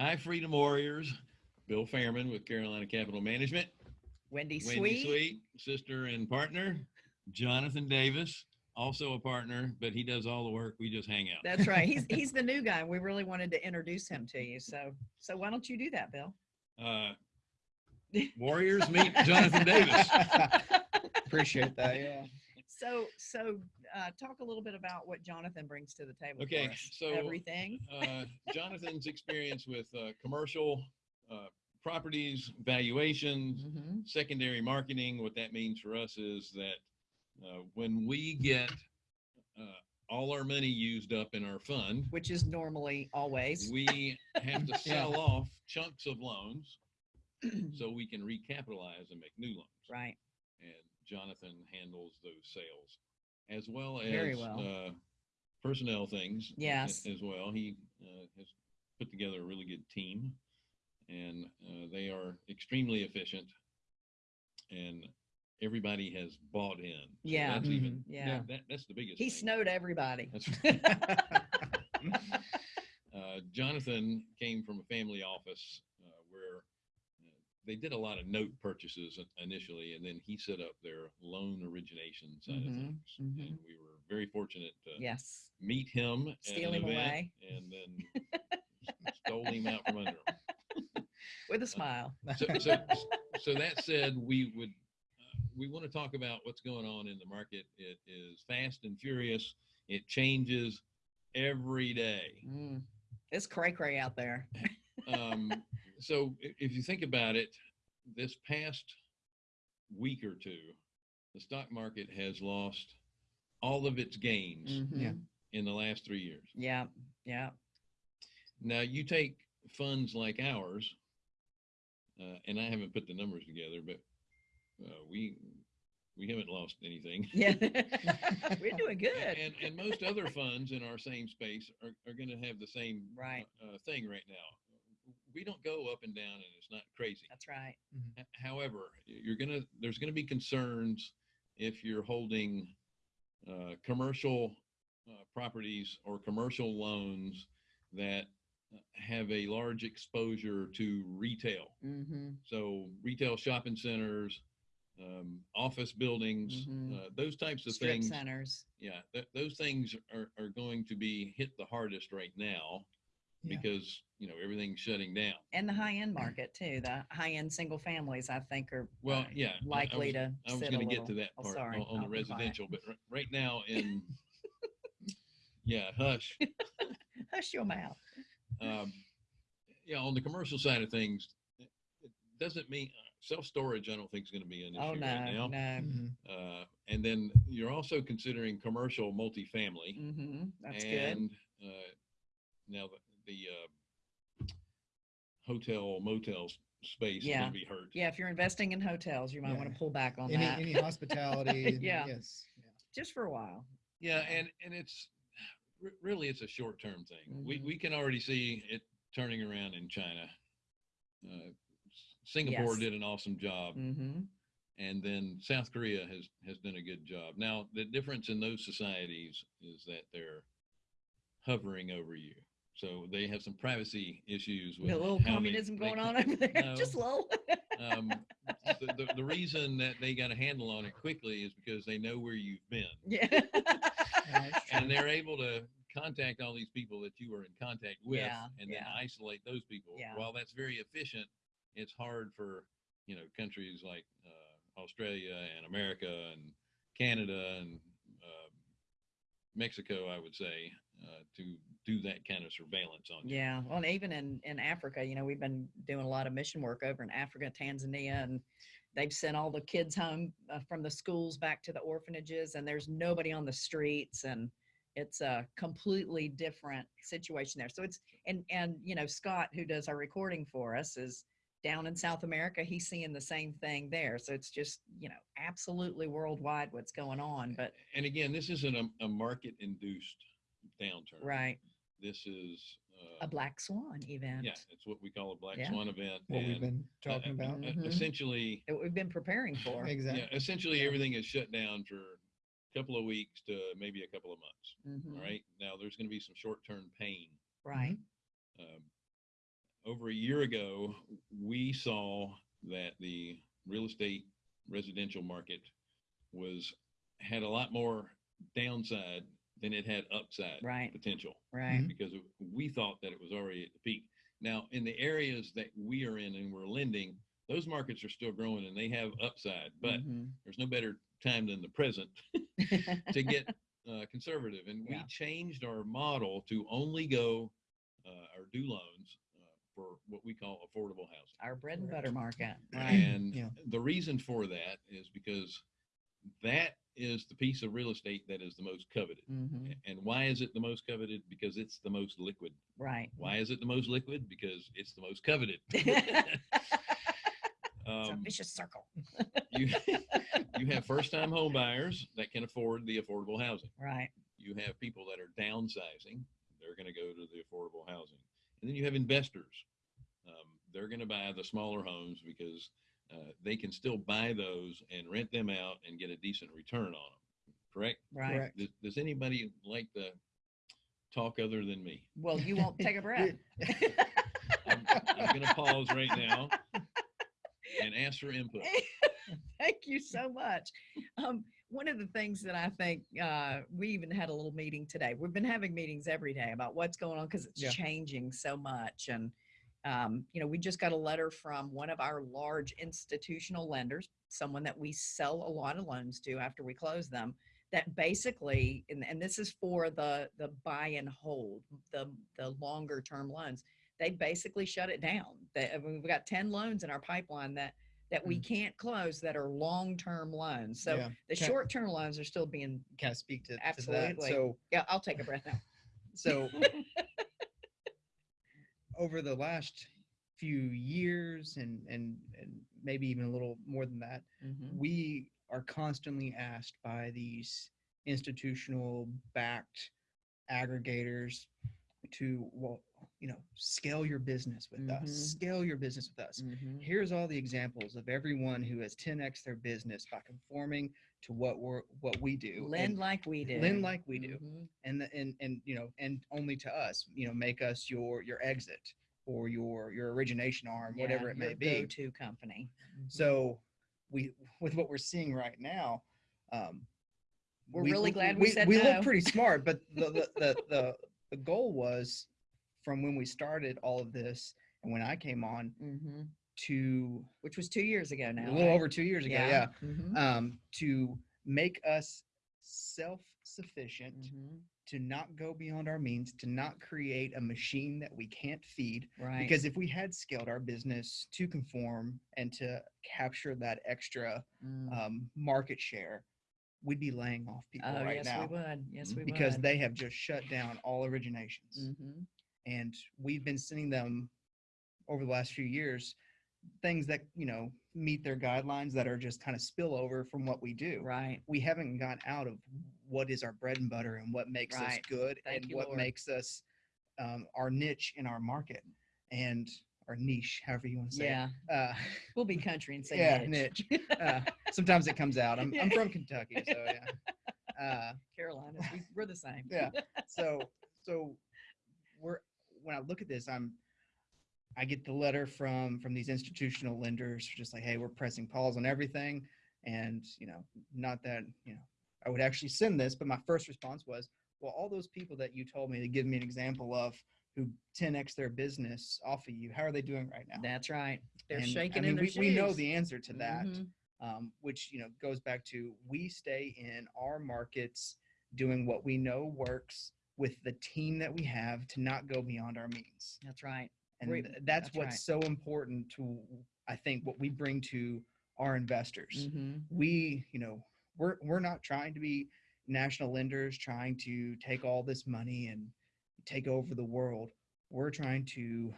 Hi, Freedom Warriors. Bill Fairman with Carolina Capital Management. Wendy Wendy Sweet. Sweet, sister and partner. Jonathan Davis, also a partner, but he does all the work. We just hang out. That's right. He's he's the new guy. We really wanted to introduce him to you. So so why don't you do that, Bill? Uh, Warriors meet Jonathan Davis. Appreciate that. Yeah. So so uh, talk a little bit about what Jonathan brings to the table. Okay, so, everything. Uh, Jonathan's experience with uh, commercial uh, properties, valuations, Mhm. secondary marketing. What that means for us is that uh, when we get uh, all our money used up in our fund, Which is normally always we have to sell off chunks of loans so we can recapitalize and make new loans. right. And Jonathan handles those sales as well as Very well. uh, personnel things. Yes. As well. He uh, has put together a really good team and uh, they are extremely efficient and everybody has bought in. So Yeah. That's even, Mhm. Yeah. that, that's the biggest He thing. snowed everybody. That's uh, Jonathan came from a family office uh, where they did a lot of note purchases initially, and then he set up their loan origination side Mhm, of things. mhm. And we were very fortunate to yes. meet him Steal him away. and then stole him out from under him. With a smile. So, so, so that said, we would uh, we want to talk about what's going on in the market. It is fast and furious. It changes every day. Mm. It's cray cray out there. um, so if you think about it, this past week or two, the stock market has lost all of its gains Mhm. in the last three years. Yeah. Yeah. Now you take funds like ours, uh, and I haven't put the numbers together, but uh, we we haven't lost anything. Yeah. We're doing good. And and most other funds in our same space are, are going to have the same Right. uh, thing right now. We don't go up and down, and it's not crazy. That's right. H- However, you're gonna there's gonna be concerns if you're holding uh, commercial uh, properties or commercial loans that uh, have a large exposure to retail. Mm-hmm. So retail shopping centers, um, office buildings, Mhm. uh, those types of Strip things. centers. Yeah, th- those things are, are going to be hit the hardest right now Yeah. because you know everything's shutting down. And the high end market too. The high end single families, I think, are Well, uh, yeah, I- I likely was- to. I was sit going to get to little- that oh, part sorry, on, on the I'll be quiet. residential, but r- right now in, yeah, hush. Hush your mouth. Um, yeah, on the commercial side of things, it it doesn't mean self storage. I don't think is going to be an issue Oh right no, now. no. Mhm. Uh, and then you're also considering commercial multifamily, Mm-hmm. That's good. and uh, now the, the uh, hotel motels space is Yeah. going to be hurt. Yeah, if you're investing in hotels, you might want Yeah. to pull back on Any that any hospitality. Yeah. Yes. yeah. just for a while. Yeah, and and it's re- really it's a short term thing. We Mhm. we can already see it turning around in China. Uh, S- Singapore Yes. did an awesome job, Mm-hmm. and then South Korea has has done a good job. Now the difference in those societies is that they're hovering over you, so they have some privacy issues with A little communism they going can- on over there. No. Just low. Um, the, the, the reason that they got a handle on it quickly is because they know where you've been. yeah. Yeah, and they're able to contact all these people that you were in contact with Yeah, and then yeah. isolate those people Yeah. while that's very efficient it's hard for you know countries like uh, australia and america and canada and uh, mexico i would say uh, to do that kind of surveillance on you Yeah. Well, and even in, in Africa, you know, we've been doing a lot of mission work over in Africa, Tanzania, and they've sent all the kids home uh, from the schools back to the orphanages, and there's nobody on the streets, and it's a completely different situation there. So it's and and you know Scott, who does our recording for us, is down in South America. He's seeing the same thing there. So it's just you know absolutely worldwide what's going on. But and again this isn't a, a market induced downturn right, this is uh, a black swan event. yeah it's what we call a black Yeah. swan event what we've and, been uh, talking about. uh, Mhm. essentially That we've been preparing for. Exactly. Yeah, essentially everything is shut down for a couple of weeks to maybe a couple of months. Mhm. All right. Now there's going to be some short term pain. Right. Um, over a year ago, we saw that the real estate residential market was had a lot more downside than it had upside Right. potential Right. Mhm. because we thought that it was already at the peak. Now, in the areas that we are in and we're lending, those markets are still growing and they have upside, but Mhm. there's no better time than the present to get uh, conservative. And we changed our model to only go uh, or do loans uh, for what we call affordable housing. Our bread and butter market. Right. And Yeah. the reason for that is because that is the piece of real estate that is the most coveted. Mhm. And why is it the most coveted? Because it's the most liquid. Right. Why is it the most liquid? Because it's the most coveted. um, It's a um, vicious circle. you, you have first time home buyers that can afford the affordable housing. Right. You have people that are downsizing. They're going to go to the affordable housing. And then you have investors. Um, they're going to buy the smaller homes because uh, they can still buy those and rent them out and get a decent return on them. Correct? Right. Correct. Does, does anybody like to talk other than me? Well, you won't take a breath. I'm, I'm going to pause right now and ask for input. Thank you so much. Um, one of the things that I think uh, we even had a little meeting today. We've been having meetings every day about what's going on because it's Yeah. changing so much. And um, you know, we just got a letter from one of our large institutional lenders, someone that we sell a lot of loans to after we close them. That basically, and, and this is for the the buy and hold, the the longer term loans. They basically shut it down. They, I mean, we've got ten loans in our pipeline that that we can't close that are long-term loans. So Yeah. the short-term loans are still being, Kind of speak to, to that. Absolutely. So, yeah, I'll take a breath now. so over the last few years and, and, and maybe even a little more than that, Mhm. we are constantly asked by these institutional backed aggregators to well you know scale your business with Mhm. us scale your business with us Mhm. here's all the examples of everyone who has 10x their business by conforming to what we're what we do Lend and, like we do. lend like we do Mhm. and the, and and you know and only to us you know make us your your exit or your your origination arm whatever it may be Go-to company. Mhm. so we with what we're seeing right now, um, We're really glad we said we no. look pretty smart, but the the, the the the goal was from when we started all of this and when I came on Mhm. To Which was two years ago now. a little right? over two years ago, yeah, Mhm. um, to make us self-sufficient, Mhm. to not go beyond our means, to not create a machine that we can't feed, Right. because if we had scaled our business to conform and to capture that extra Mm. um, market share, we'd be laying off people oh, right yes, now we would. Yes, we because would. they have just shut down all originations. Mhm. And we've been sending them over the last few years things that you know meet their guidelines that are just kind of spillover from what we do. Right. We haven't got out of what is our bread and butter and what makes us good Thank and you, what Lord. makes us um, our niche in our market and our niche, however you want to say Yeah. it. Uh, We'll be country and say yeah, niche. niche. Uh, sometimes it comes out. I'm, I'm from Kentucky, so yeah. Uh, Carolina, we, we're the same. yeah. So so we're when I look at this, I'm I get the letter from from these institutional lenders, just like, hey, we're pressing pause on everything, and you know, not that you know, I would actually send this, but my first response was, well, all those people that you told me to give me an example of who 10x their business off of you, how are they doing right now? That's right. They're And, shaking I mean, in their we, we know the answer to that Mhm. um, which you know goes back to we stay in our markets doing what we know works with the team that we have to not go beyond our means That's right. And that's, that's what's right. so important to i think what we bring to our investors Mhm. we you know we're we're not trying to be national lenders trying to take all this money and take over the world we're trying to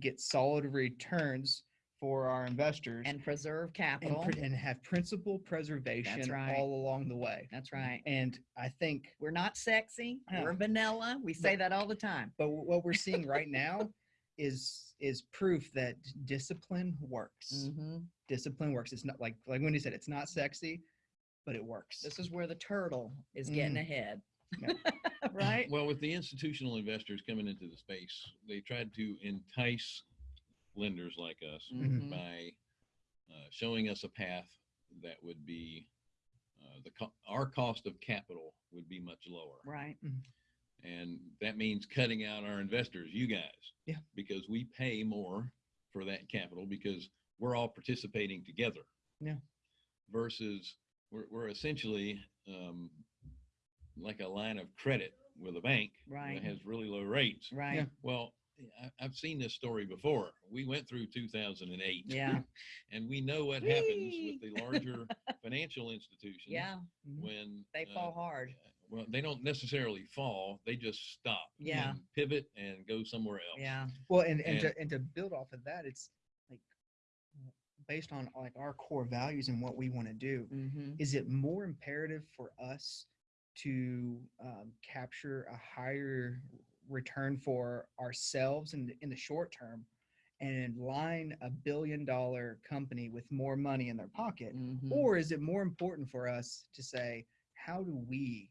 get solid returns for our investors And preserve and, capital. pr- and have principal preservation right. all along the way. That's right. And I think, We're not sexy. Yeah. We're vanilla. We say that all the time. but what we're seeing right now is is proof that discipline works. Mhm. Discipline works. It's not like like Wendy said, it's not sexy, but it works. This is where the turtle is getting Mm. ahead. right? Well, with the institutional investors coming into the space, they tried to entice lenders like us Mhm. by uh, showing us a path that would be uh, the co- our cost of capital would be much lower, Right. and that means cutting out our investors, you guys, Yeah. because we pay more for that capital because we're all participating together. Yeah. Versus we're we're essentially um, like a line of credit with a bank Right. that has really low rates. Right. Yeah. Well, I, I've seen this story before. We went through 2008. Yeah. and we know what happens with the larger financial institutions. Yeah. Mhm. When They uh, fall hard. Well, they don't necessarily fall. They just stop. Yeah. and pivot and go somewhere else. Yeah. Well, and, and, And- to, and to build off of that, it's like based on like our core values and what we want to do. Mm-hmm. Is it more imperative for us to um, capture a higher return for ourselves in the, in the short term and line a billion dollar company with more money in their pocket? Mm-hmm. Or is it more important for us to say, how do we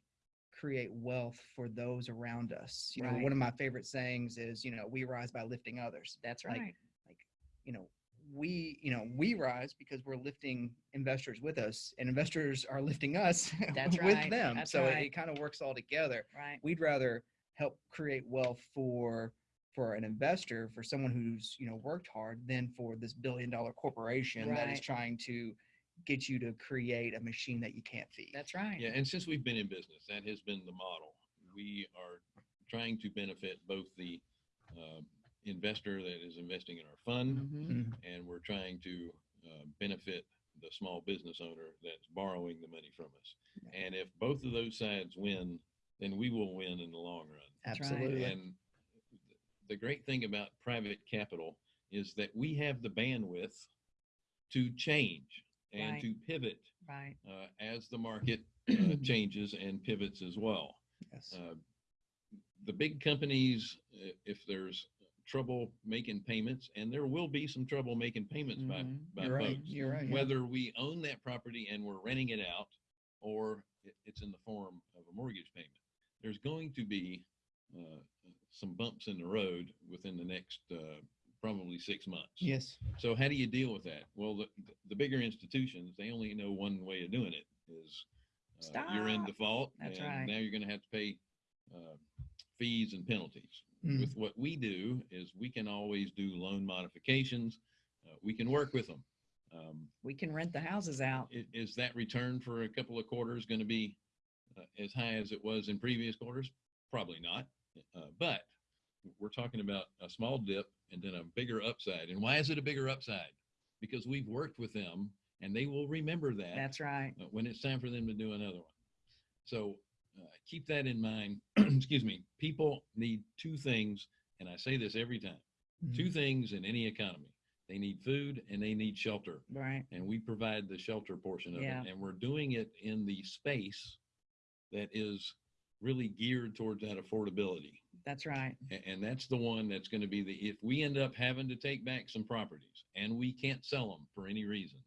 create wealth for those around us? You know, one of my favorite sayings is, you know, we rise by lifting others. That's right. like, right. You know, we, you know, we rise because we're lifting investors with us and investors are lifting us That's with right. them. That's so it- it, kind of works all together. right. We'd rather help create wealth for for an investor, for someone who's, you know, worked hard than for this billion dollar corporation that is trying to get you to create a machine that you can't feed. That's right. Yeah, and since we've been in business, that has been the model. We are trying to benefit both the uh, investor that is investing in our fund, Mhm. Mhm. and we're trying to uh, benefit the small business owner that's borrowing the money from us. Yeah. And if both of those sides win, then we will win in the long run. Absolutely. And the great thing about private capital is that we have the bandwidth to change and Right. to pivot Right. uh, as the market uh, changes and pivots as well. Yes. Uh, the big companies, if there's trouble making payments, and there will be some trouble making payments by, Mhm. by You're right. You're right. yeah. whether we own that property and we're renting it out or it's in the form of a mortgage payment. There's going to be uh, some bumps in the road within the next uh, probably six months. Yes. So how do you deal with that? Well, the, the bigger institutions, they only know one way of doing it is uh, you're in default That's and right. now you're going to have to pay uh, fees and penalties. Mm. With what we do is we can always do loan modifications. Uh, we can work with them. Um, We can rent the houses out. i- is that return for a couple of quarters going to be as high as it was in previous quarters? Probably not. Uh, but we're talking about a small dip and then a bigger upside. And why is it a bigger upside? Because we've worked with them and they will remember that That's right. uh, when it's time for them to do another one. So uh, keep that in mind. Excuse me. People need two things, and I say this every time Mhm. two things in any economy they need food and they need shelter Right. and we provide the shelter portion of Yeah. it and we're doing it in the space that is really geared towards that affordability That's right. A- and, that's the one that's going to be the if we end up having to take back some properties and we can't sell them for any reason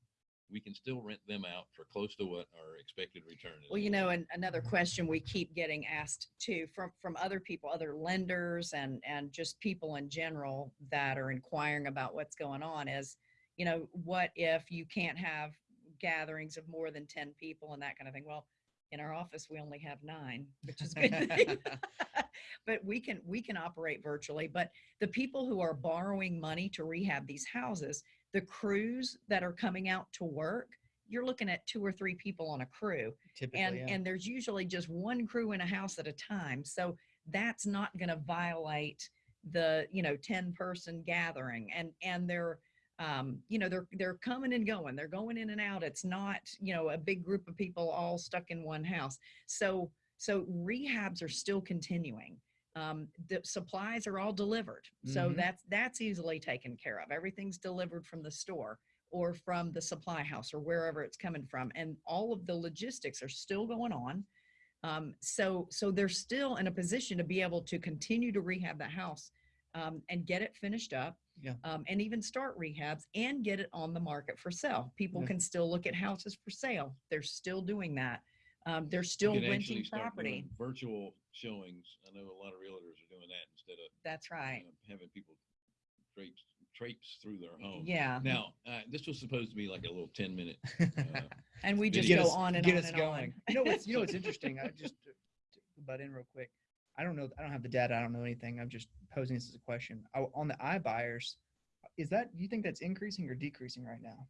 we can still rent them out for close to what our expected return is Well, you know, and another question we keep getting asked too from from other people, other lenders and and just people in general that are inquiring about what's going on is, you know, what if you can't have gatherings of more than 10 people and that kind of thing? Well, in our office we only have 9, which is good. but we can we can operate virtually, but the people who are borrowing money to rehab these houses, the crews that are coming out to work, you're looking at two or three people on a crew Typically, and yeah. and there's usually just one crew in a house at a time so that's not going to violate the you know 10 person gathering and and they're um you know they're they're coming and going they're going in and out it's not you know a big group of people all stuck in one house. So so rehabs are still continuing um the supplies are all delivered so Mhm. that's that's easily taken care of. Everything's delivered from the store or from the supply house or wherever it's coming from and all of the logistics are still going on. Um, so so they're still in a position to be able to continue to rehab the house um, and get it finished up Yeah. um, and even start rehabs and get it on the market for sale people Yeah. can still look at houses for sale they're still doing that Um, they're still renting property. Virtual showings. I know a lot of realtors are doing that instead of That's right. uh, having people traipse, traipse through their home. Yeah. Now, uh, this was supposed to be like a little ten minute. Uh, And we just go us- on and get on us and going. on. You know what's you know what's interesting? I just butt in real quick. I don't know. I don't have the data. I don't know anything. I'm just posing this as a question. I, on the iBuyers, is that you think that's increasing or decreasing right now?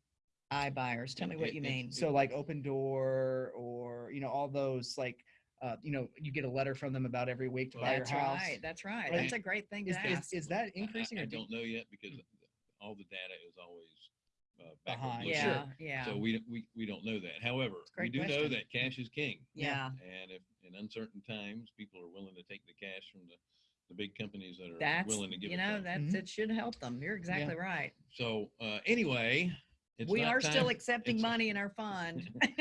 iBuyers. Tell me what It- you it's- mean. So like Opendoor or you know all those like uh, you know you get a letter from them about every week to buy your That's house. right. That's right. Right. That's a great thing to Is, is, ask. is that I- I- increasing I, don't know yet because all the data is always uh, backward Behind. looking. yeah. Yeah. So we, we, we don't know that. However, a we great do know question. that cash is king. yeah. And if in uncertain times, people are willing to take the cash from the, the big companies that are That's, willing to give you it know, to them. that's, Mhm. it should help them. You're exactly right. So, uh, anyway, it's We not are still accepting it's- money in our fund.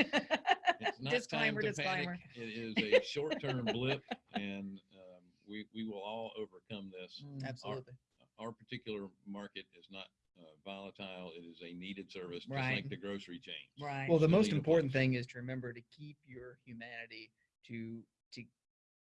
It's not Disclaimer, time to disclaimer. panic. It is a short-term blip and, um, we, we will all overcome this. Mm, absolutely? Our particular market is not uh, volatile. It is a needed service, just Right. like the grocery chain. Right. Well, the still most need important thing is to remember to keep your humanity to to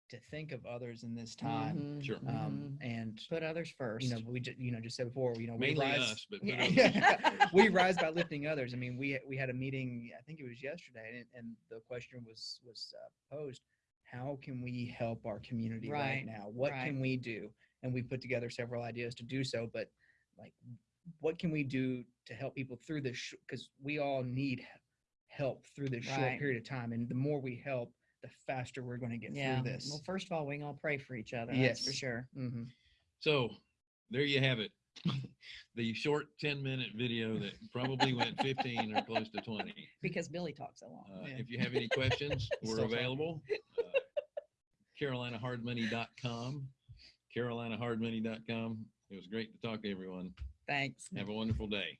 to think of others in this time. Mhm, Sure. Um, mhm. and Put others first. you know, we just you know just said before, you know, we Mainly rise, us, but. put Yeah. others we rise by lifting others. I mean, we we had a meeting. I think it was yesterday, and, and the question was was uh, posed: How can we help our community right, Right, now? What right. can we do? And we put together several ideas to do so. But like, what can we do to help people through this? Because we all need help through this short period of time, and the more we help, the faster we're going to get yeah. through this. Well, first of all, we all pray for each other. That's for Yes. sure. hmm So there you have it. The short 10 minute video that probably went 15 or close to 20. Because Billy talks so long. Uh, Yeah. If you have any questions, we're available. Uh, CarolinaHardMoney.com. CarolinaHardMoney.com. It was great to talk to everyone. Thanks. Have a wonderful day.